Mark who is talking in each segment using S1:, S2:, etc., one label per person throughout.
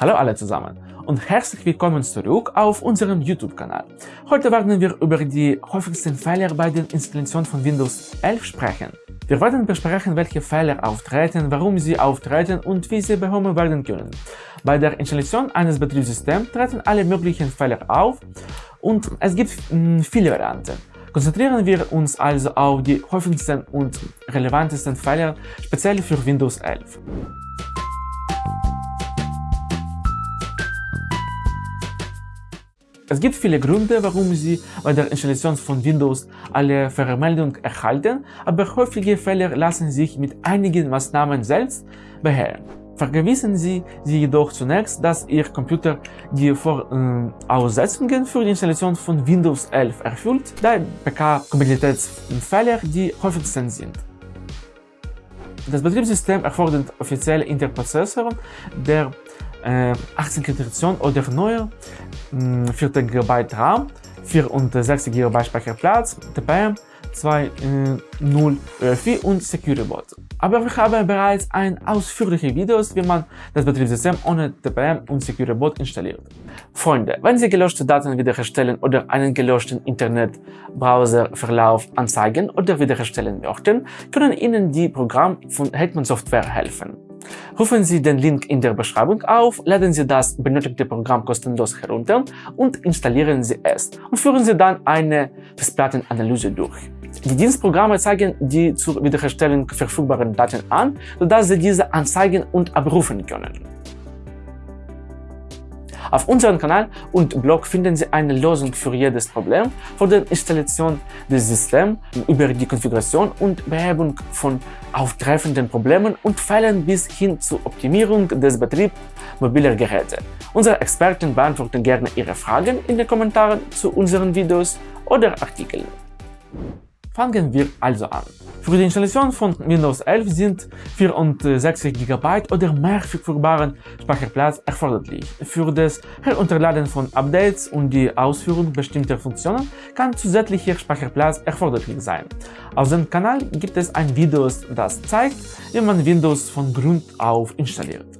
S1: Hallo alle zusammen und herzlich willkommen zurück auf unserem YouTube-Kanal. Heute werden wir über die häufigsten Fehler bei der Installation von Windows 11 sprechen. Wir werden besprechen, welche Fehler auftreten, warum sie auftreten und wie sie behoben werden können. Bei der Installation eines Betriebssystems treten alle möglichen Fehler auf und es gibt mh, viele Varianten. Konzentrieren wir uns also auf die häufigsten und relevantesten Fehler, speziell für Windows 11. Es gibt viele Gründe, warum Sie bei der Installation von Windows alle Vermeldungen erhalten, aber häufige Fehler lassen sich mit einigen Maßnahmen selbst beherren. Vergewissen Sie sich jedoch zunächst, dass Ihr Computer die Voraussetzungen für die Installation von Windows 11 erfüllt, da PK-Kompatibilitätsfehler die häufigsten sind. Das Betriebssystem erfordert offizielle Interprozessoren der äh, 18 Generation oder neuer, 4 GB RAM, 4 und 6 GB Speicherplatz, TPM, 2.0 UEFI und SecureBot. Aber wir haben bereits ein ausführliches Video, wie man das Betriebssystem ohne TPM und SecureBot installiert. Freunde, wenn Sie gelöschte Daten wiederherstellen oder einen gelöschten Internetbrowserverlauf anzeigen oder wiederherstellen möchten, können Ihnen die Programme von Hetman Software helfen. Rufen Sie den Link in der Beschreibung auf, laden Sie das benötigte Programm kostenlos herunter und installieren Sie es und führen Sie dann eine Festplattenanalyse durch. Die Dienstprogramme zeigen die zur Wiederherstellung verfügbaren Daten an, sodass Sie diese anzeigen und abrufen können. Auf unserem Kanal und Blog finden Sie eine Lösung für jedes Problem, von der Installation des Systems über die Konfiguration und Behebung von auftreffenden Problemen und Fällen bis hin zur Optimierung des Betriebs mobiler Geräte. Unsere Experten beantworten gerne Ihre Fragen in den Kommentaren zu unseren Videos oder Artikeln. Fangen wir also an. Für die Installation von Windows 11 sind 64 GB oder mehr verfügbaren Speicherplatz erforderlich. Für das Herunterladen von Updates und die Ausführung bestimmter Funktionen kann zusätzlicher Speicherplatz erforderlich sein. Auf dem Kanal gibt es ein Video, das zeigt, wie man Windows von Grund auf installiert.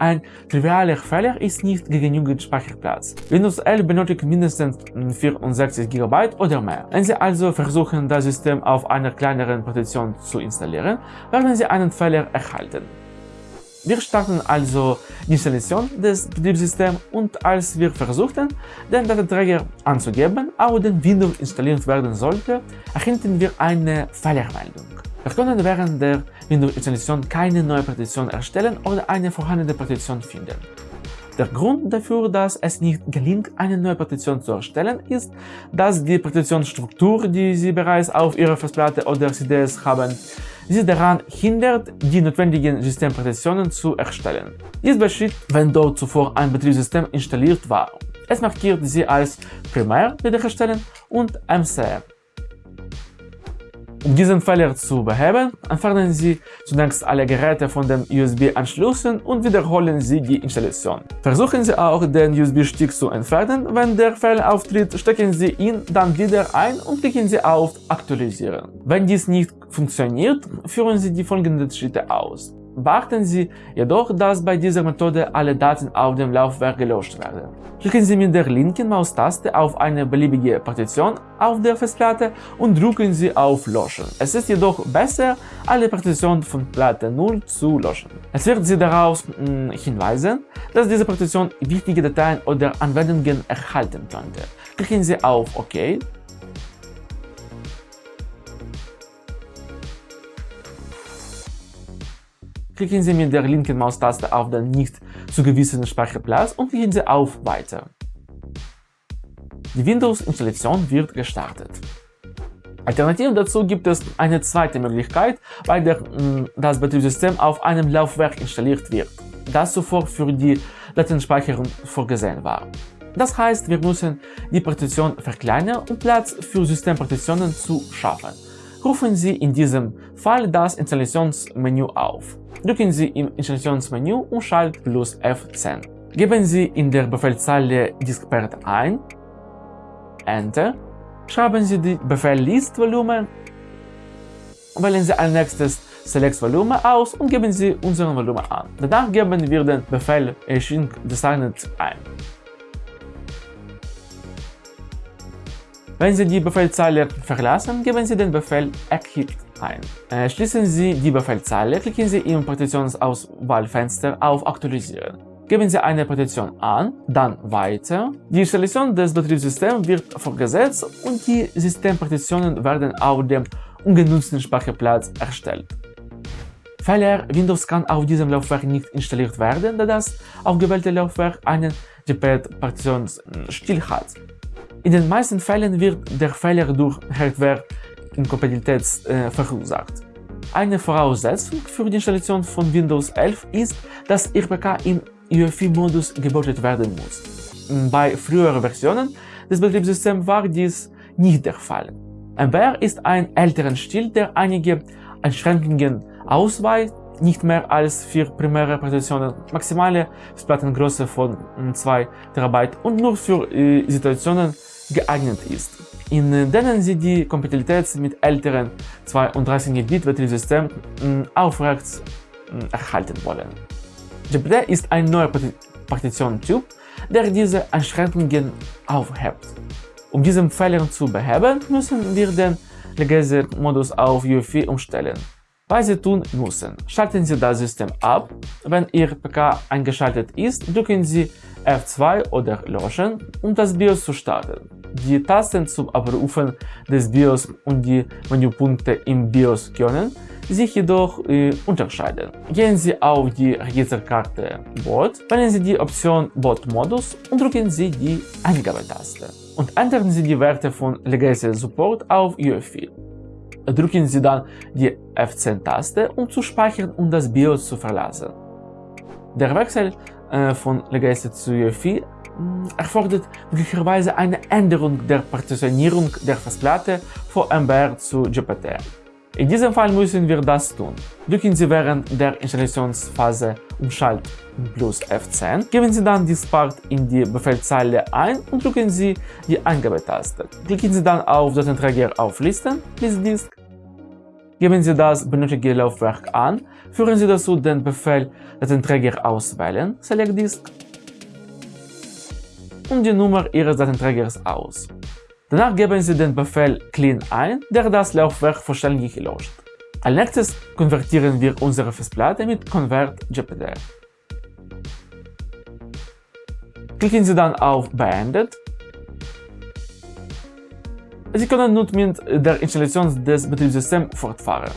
S1: Ein trivialer Fehler ist nicht genügend Speicherplatz. Windows 11 benötigt mindestens 64 GB oder mehr. Wenn Sie also versuchen, das System auf einer kleineren Partition zu installieren, werden Sie einen Fehler erhalten. Wir starten also die Installation des Betriebssystems und als wir versuchten, den Datenträger anzugeben, auf den Windows installiert werden sollte, erhielten wir eine Fehlermeldung. Wir können während der Windows-Installation keine neue Partition erstellen oder eine vorhandene Partition finden. Der Grund dafür, dass es nicht gelingt, eine neue Partition zu erstellen, ist, dass die Partitionsstruktur, die Sie bereits auf Ihrer Festplatte oder CDs haben, Sie daran hindert, die notwendigen Systempartitionen zu erstellen. Dies geschieht, wenn dort zuvor ein Betriebssystem installiert war. Es markiert sie als Primär wiederherstellen und MC um diesen Fehler zu beheben, entfernen Sie zunächst alle Geräte von den USB-Anschlüssen und wiederholen Sie die Installation. Versuchen Sie auch, den USB-Stick zu entfernen. Wenn der Fehler auftritt, stecken Sie ihn dann wieder ein und klicken Sie auf Aktualisieren. Wenn dies nicht funktioniert, führen Sie die folgenden Schritte aus. Beachten Sie jedoch, dass bei dieser Methode alle Daten auf dem Laufwerk gelöscht werden. Klicken Sie mit der linken Maustaste auf eine beliebige Partition auf der Festplatte und drücken Sie auf Löschen. Es ist jedoch besser, alle Partitionen von Platte 0 zu löschen. Es wird Sie darauf hm, hinweisen, dass diese Partition wichtige Dateien oder Anwendungen erhalten könnte. Klicken Sie auf OK klicken Sie mit der linken Maustaste auf den nicht zugewiesenen Speicherplatz und klicken Sie auf Weiter. Die Windows-Installation wird gestartet. Alternativ dazu gibt es eine zweite Möglichkeit, bei der mh, das Betriebssystem auf einem Laufwerk installiert wird, das zuvor für die Datenspeicherung vorgesehen war. Das heißt, wir müssen die Partition verkleinern, um Platz für Systempartitionen zu schaffen. Rufen Sie in diesem Fall das Installationsmenü auf. Drücken Sie im Installationsmenü und Schalt plus F10. Geben Sie in der Befehlszeile Diskpart ein, Enter, schreiben Sie die Befehl List Volumen, wählen Sie als nächstes Select Volume aus und geben Sie unseren Volumen an. Danach geben wir den Befehl Shrink Designed ein. Wenn Sie die Befehlzeile verlassen, geben Sie den Befehl Exit ein. Äh, schließen Sie die Befehlzeile, klicken Sie im Partitionsauswahlfenster auf Aktualisieren. Geben Sie eine Partition an, dann Weiter. Die Installation des Betriebssystems wird fortgesetzt und die Systempartitionen werden auf dem ungenutzten Speicherplatz erstellt. Fehler Windows kann auf diesem Laufwerk nicht installiert werden, da das aufgewählte Laufwerk einen GPL-Partitionsstil hat. In den meisten Fällen wird der Fehler durch Hardware-Inkompatibilität äh, verursacht. Eine Voraussetzung für die Installation von Windows 11 ist, dass Ihr PK im UEFI-Modus gebootet werden muss. Bei früheren Versionen des Betriebssystems war dies nicht der Fall. MBR ist ein älterer Stil, der einige Einschränkungen ausweist, nicht mehr als vier primäre Partitionen, maximale Festplattengröße von 2 TB und nur für äh, Situationen geeignet ist, in denen Sie die Kompatibilität mit älteren 32-Bit-Betriebssystemen hm, aufrecht hm, erhalten wollen. GPT ist ein neuer Partitionstyp, der diese Einschränkungen aufhebt. Um diesen Fehler zu beheben, müssen wir den Legacy-Modus auf UEFI umstellen. Was Sie tun müssen, schalten Sie das System ab. Wenn Ihr PK eingeschaltet ist, drücken Sie F2 oder Löschen, um das BIOS zu starten. Die Tasten zum Abrufen des BIOS und die Menüpunkte im BIOS können sich jedoch äh, unterscheiden. Gehen Sie auf die Registerkarte Boot, wählen Sie die Option Boot-Modus und drücken Sie die Eingabetaste. Und ändern Sie die Werte von Legacy Support auf UEFI. Drücken Sie dann die F10-Taste, um zu speichern und das BIOS zu verlassen. Der Wechsel äh, von Legacy zu UEFI erfordert möglicherweise eine Änderung der Partitionierung der Festplatte von MBR zu GPT. In diesem Fall müssen wir das tun. Drücken Sie während der Installationsphase Umschalt plus F10, geben Sie dann dies Part in die Befehlzeile ein und drücken Sie die Eingabetaste. Klicken Sie dann auf Datenträger auflisten, List Disk, geben Sie das benötigte Laufwerk an, führen Sie dazu den Befehl Datenträger auswählen, Select Disk, und die Nummer Ihres Datenträgers aus. Danach geben Sie den Befehl clean ein, der das Laufwerk vollständig löscht. Als nächstes konvertieren wir unsere Festplatte mit Convert GPD. Klicken Sie dann auf Beendet. Sie können nun mit der Installation des Betriebssystems fortfahren.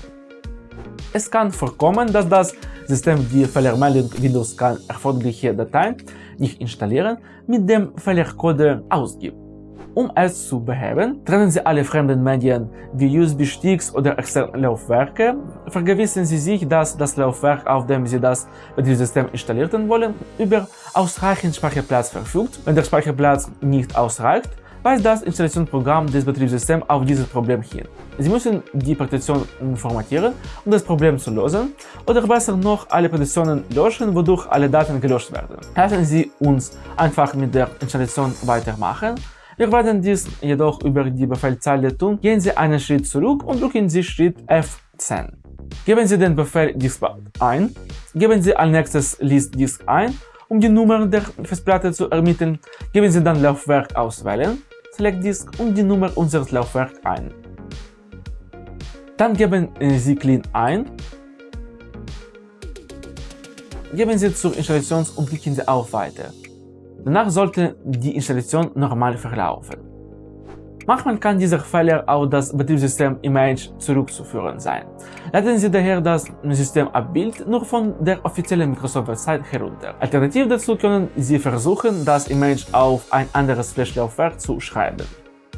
S1: Es kann vorkommen, dass das System die Fehlermeldung Windows kann erforderliche Dateien nicht installieren, mit dem Fehlercode ausgibt. Um es zu beheben, trennen Sie alle fremden Medien wie USB-Sticks oder externe Laufwerke. Vergewissen Sie sich, dass das Laufwerk, auf dem Sie das Betriebssystem installieren wollen, über ausreichend Speicherplatz verfügt. Wenn der Speicherplatz nicht ausreicht, weist das Installationsprogramm des Betriebssystems auf dieses Problem hin. Sie müssen die Partition formatieren, um das Problem zu lösen, oder besser noch alle Partitionen löschen, wodurch alle Daten gelöscht werden. Lassen Sie uns einfach mit der Installation weitermachen. Wir werden dies jedoch über die Befehlzeile tun. Gehen Sie einen Schritt zurück und drücken Sie Schritt F10. Geben Sie den Befehl diskpart ein. Geben Sie als nächstes List Disk ein, um die Nummer der Festplatte zu ermitteln. Geben Sie dann Laufwerk auswählen. Select Disk und die Nummer unseres Laufwerks ein. Dann geben Sie Clean ein. Geben Sie zur Installation und klicken Sie auf Weiter. Danach sollte die Installation normal verlaufen. Manchmal kann dieser Fehler auf das Betriebssystem-Image zurückzuführen sein. Laden Sie daher das Systemabbild nur von der offiziellen Microsoft-Website herunter. Alternativ dazu können Sie versuchen, das Image auf ein anderes Flash-Laufwerk zu schreiben.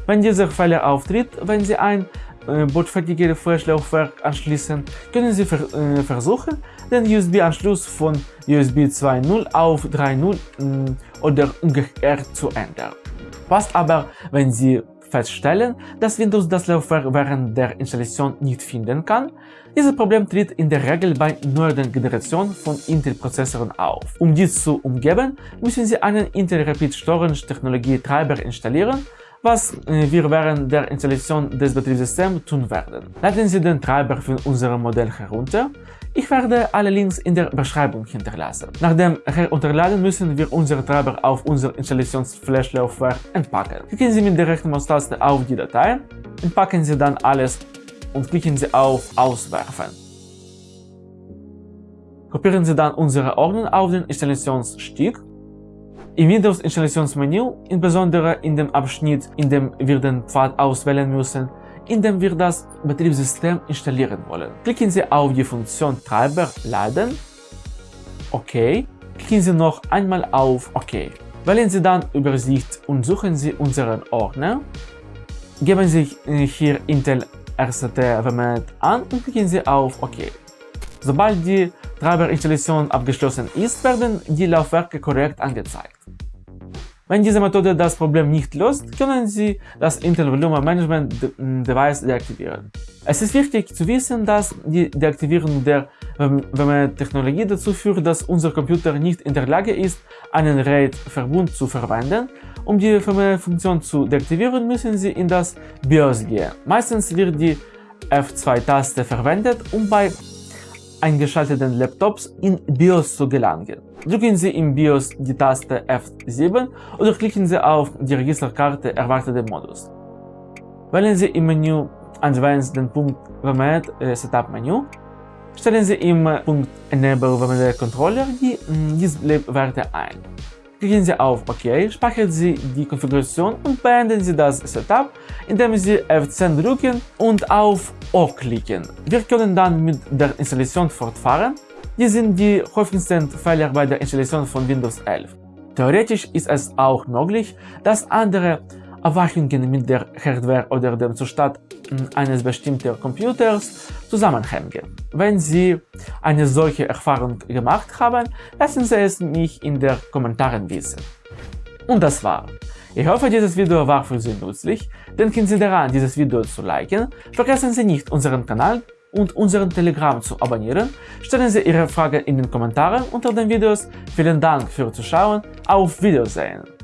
S1: Wenn dieser Fehler auftritt, wenn Sie ein äh, bootfertiges Flash-Laufwerk anschließen, können Sie ver äh, versuchen, den USB-Anschluss von USB 2.0 auf 3.0 äh, oder umgekehrt zu ändern. Was aber, wenn Sie feststellen, dass Windows das Laufwerk während der Installation nicht finden kann. Dieses Problem tritt in der Regel bei neueren Generationen von Intel-Prozessoren auf. Um dies zu umgeben, müssen Sie einen Intel Rapid Storage Technologie Treiber installieren, was äh, wir während der Installation des Betriebssystems tun werden. Laden Sie den Treiber für unser Modell herunter. Ich werde alle Links in der Beschreibung hinterlassen. Nach dem Herunterladen müssen wir unseren Treiber auf unser Installationsflashlaufwerk entpacken. Klicken Sie mit der rechten Maustaste auf die Datei, entpacken Sie dann alles und klicken Sie auf Auswerfen. Kopieren Sie dann unsere Ordner auf den Installationsstick im Windows-Installationsmenü, insbesondere in dem Abschnitt, in dem wir den Pfad auswählen müssen, in dem wir das Betriebssystem installieren wollen. Klicken Sie auf die Funktion Treiber laden, OK, klicken Sie noch einmal auf OK. Wählen Sie dann Übersicht und suchen Sie unseren Ordner, geben Sie hier Intel RCT WMAT an und klicken Sie auf OK. Sobald die Treiberinstallation abgeschlossen ist, werden die Laufwerke korrekt angezeigt. Wenn diese Methode das Problem nicht löst, können Sie das Intel Volume Management Device deaktivieren. Es ist wichtig zu wissen, dass die Deaktivierung der WMAT-Technologie dazu führt, dass unser Computer nicht in der Lage ist, einen RAID-Verbund zu verwenden. Um die WMAT-Funktion zu deaktivieren, müssen Sie in das BIOS gehen. Meistens wird die F2-Taste verwendet, um bei eingeschalteten Laptops in BIOS zu gelangen. Drücken Sie im BIOS die Taste F7 oder klicken Sie auf die Registerkarte Erwartete Modus. Wählen Sie im Menü Advanced den Punkt WMAT äh, Setup Menü. Stellen Sie im Punkt Enable WMAT Controller die Display-Werte ein. Klicken Sie auf OK, speichern Sie die Konfiguration und beenden Sie das Setup, indem Sie F10 drücken und auf OK klicken. Wir können dann mit der Installation fortfahren. Dies sind die häufigsten Fehler bei der Installation von Windows 11. Theoretisch ist es auch möglich, dass andere Erwartungen mit der Hardware oder dem Zustand eines bestimmten Computers zusammenhängen. Wenn Sie eine solche Erfahrung gemacht haben, lassen Sie es mich in den Kommentaren wissen. Und das war. Ich hoffe, dieses Video war für Sie nützlich. Denken Sie daran, dieses Video zu liken. Vergessen Sie nicht, unseren Kanal und unseren Telegram zu abonnieren. Stellen Sie Ihre Fragen in den Kommentaren unter den Videos. Vielen Dank fürs Zuschauen. Auf Wiedersehen.